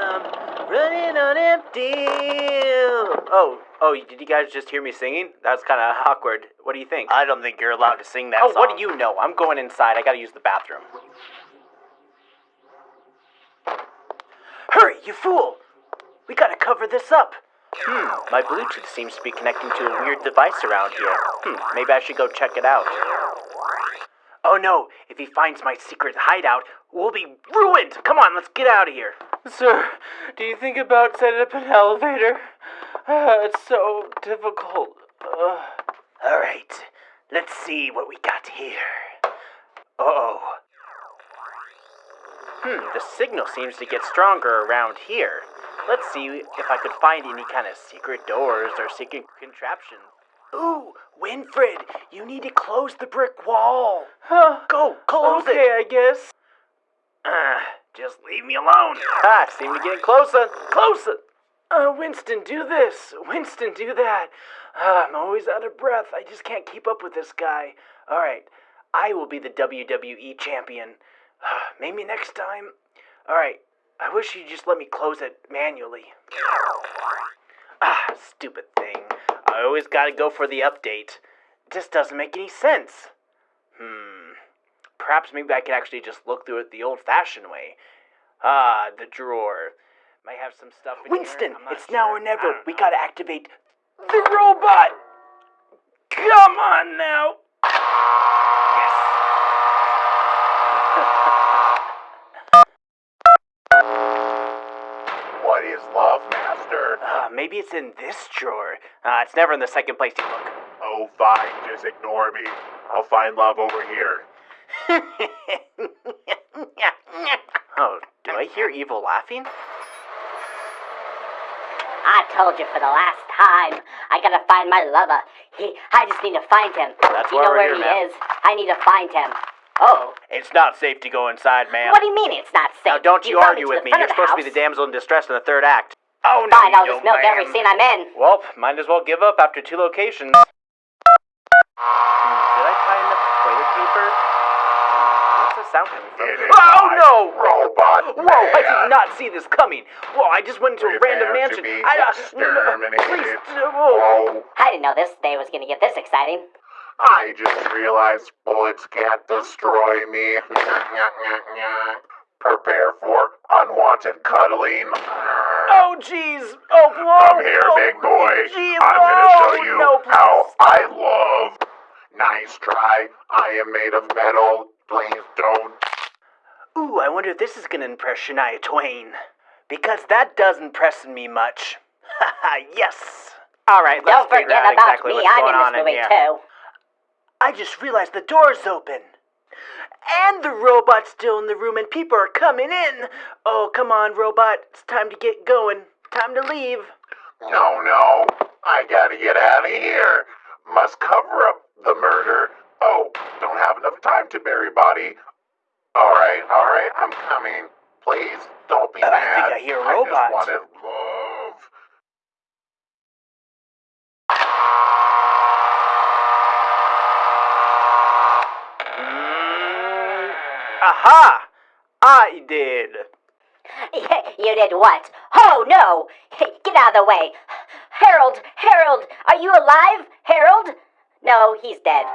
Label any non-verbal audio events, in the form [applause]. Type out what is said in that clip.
I'm running on empty. Oh, oh, did you guys just hear me singing? That was kind of awkward. What do you think? I don't think you're allowed to sing that oh, song. what do you know? I'm going inside. I gotta use the bathroom. Hurry, you fool! We gotta cover this up. Hmm, my Bluetooth seems to be connecting to a weird device around here. Hmm, maybe I should go check it out. Oh no, if he finds my secret hideout, we'll be ruined! Come on, let's get out of here. Sir, do you think about setting up an elevator? Uh, it's so difficult. Uh. Alright, let's see what we got here. Uh oh. Hmm, the signal seems to get stronger around here. Let's see if I could find any kind of secret doors or secret contraptions. Ooh, Winfred, you need to close the brick wall. Huh? Go, close okay, it. Okay, I guess. Uh, just leave me alone. Ha, seem to be getting closer, closer. Uh, Winston, do this. Winston, do that. Uh, I'm always out of breath. I just can't keep up with this guy. All right, I will be the WWE champion. Uh, maybe next time. All right, I wish you'd just let me close it manually. Ah, stupid thing. I always gotta go for the update. It just doesn't make any sense. Hmm. Perhaps maybe I could actually just look through it the old fashioned way. Ah, the drawer. Might have some stuff in Winston, it's sure. now or never. We gotta activate the robot! Come on now! Yes. what is Master? Uh, maybe it's in this drawer. Uh, it's never in the second place you look. Oh, fine. Just ignore me. I'll find love over here. [laughs] oh, do I hear evil laughing? I told you for the last time. I gotta find my lover. He, I just need to find him. That's Do you know where here, he ma'am. is? I need to find him. Oh. It's not safe to go inside, ma'am. What do you mean it's not safe? Now, don't you, brought argue with me. You're of the supposed to be the damsel in distress in the third act. Oh, no, Fine, I'll just milk every scene I'm in. Well, might as well give up after two locations. Hmm, did I tie enough toilet paper? Hmm, where's the sound coming from? Oh, no! Robot Whoa, I did not see this coming. Whoa, I just went into a random Prepare to mansion. be I, uh, no, no, please, whoa. Oh, I didn't know this day was gonna get this exciting. I just realized bullets can't destroy me. [laughs] Prepare for unwanted cuddling. Oh, jeez. Oh, whoa. Come here, oh, big boy. Jeez, I'm gonna show you no, how I love. Nice try. I am made of metal. Please don't. Ooh, I wonder if this is gonna impress Shania Twain. Because that doesn't impress me much. Haha, yes. All right, let's Don't figure forget out about exactly me. what's I'm going in on this movie here. too. I just realized the door's open. And the robot's still in the room and people are coming in. Oh, come on, robot. It's time to get going. Time to leave. No, no. I gotta get out of here. Must cover up the murder. Oh, don't have enough time to bury body. Alright, alright, I'm coming. Please, don't be Uh, I mad. think I hear a I robot. just wanted aha! I did. [laughs] You did what? Oh no! [laughs] Get out of the way! Harold! Harold! Are you alive? Harold? No, he's dead.